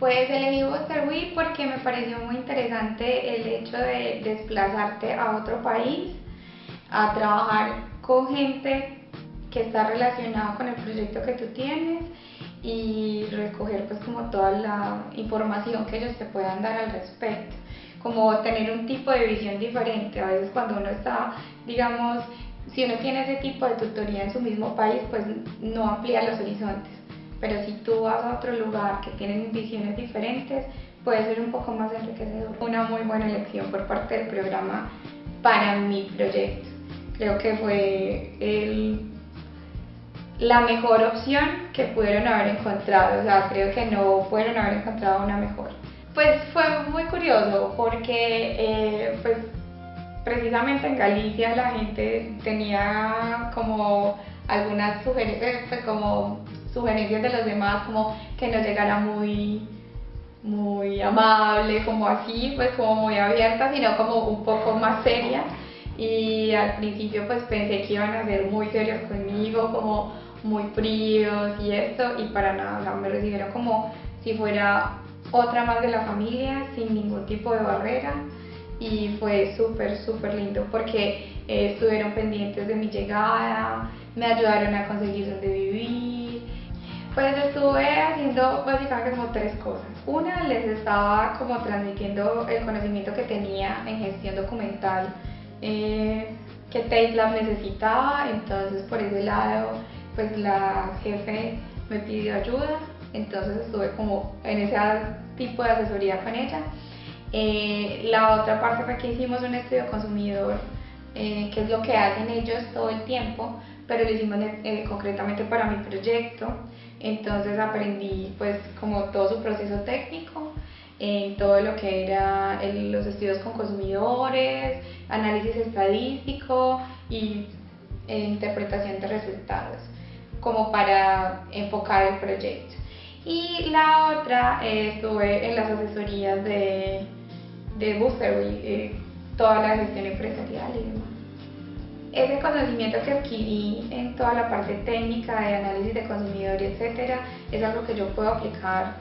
Pues elegí Week porque me pareció muy interesante el hecho de desplazarte a otro país, a trabajar con gente que está relacionada con el proyecto que tú tienes y recoger pues como toda la información que ellos te puedan dar al respecto como tener un tipo de visión diferente. A veces cuando uno está, digamos, si uno tiene ese tipo de tutoría en su mismo país, pues no amplía los horizontes. Pero si tú vas a otro lugar que tienen visiones diferentes, puede ser un poco más enriquecedor. Una muy buena elección por parte del programa para mi proyecto. Creo que fue el, la mejor opción que pudieron haber encontrado. O sea, creo que no pudieron haber encontrado una mejor. Pues fue muy curioso porque eh, pues, precisamente en Galicia la gente tenía como algunas sugerencias, pues, como sugerencias de los demás, como que no llegara muy, muy amable, como así, pues como muy abierta, sino como un poco más seria. Y al principio pues pensé que iban a ser muy serios conmigo, como muy fríos y esto, y para nada, me recibieron como si fuera otra más de la familia, sin ningún tipo de barrera y fue súper, súper lindo porque eh, estuvieron pendientes de mi llegada, me ayudaron a conseguir donde vivir. Pues estuve haciendo básicamente como tres cosas. Una, les estaba como transmitiendo el conocimiento que tenía en gestión documental eh, que TateLab necesitaba, entonces por ese lado pues la jefe me pidió ayuda, entonces estuve como en ese tipo de asesoría con ella. Eh, la otra parte fue que hicimos un estudio consumidor, eh, que es lo que hacen ellos todo el tiempo, pero lo hicimos eh, concretamente para mi proyecto. Entonces aprendí pues como todo su proceso técnico, en todo lo que era los estudios con consumidores, análisis estadístico y interpretación de resultados, como para enfocar el proyecto. Y la otra estuve en las asesorías de de Boosterway, eh, toda la gestión empresarial y demás. Ese conocimiento que adquirí en toda la parte técnica de análisis de consumidor, etcétera, es algo que yo puedo aplicar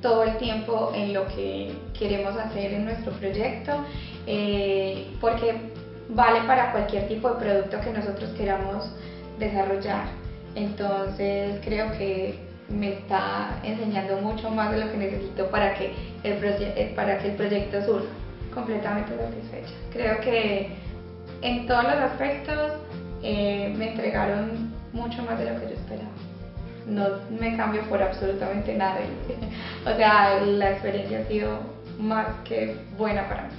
todo el tiempo en lo que queremos hacer en nuestro proyecto, eh, porque vale para cualquier tipo de producto que nosotros queramos desarrollar. Entonces creo que me está enseñando mucho más de lo que necesito para que el, eh, para que el proyecto surja completamente satisfecha. Creo que en todos los aspectos eh, me entregaron mucho más de lo que yo esperaba. No me cambio por absolutamente nada. o sea, la experiencia ha sido más que buena para mí.